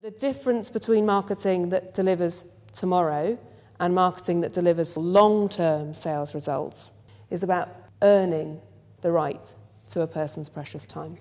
The difference between marketing that delivers tomorrow and marketing that delivers long-term sales results is about earning the right to a person's precious time.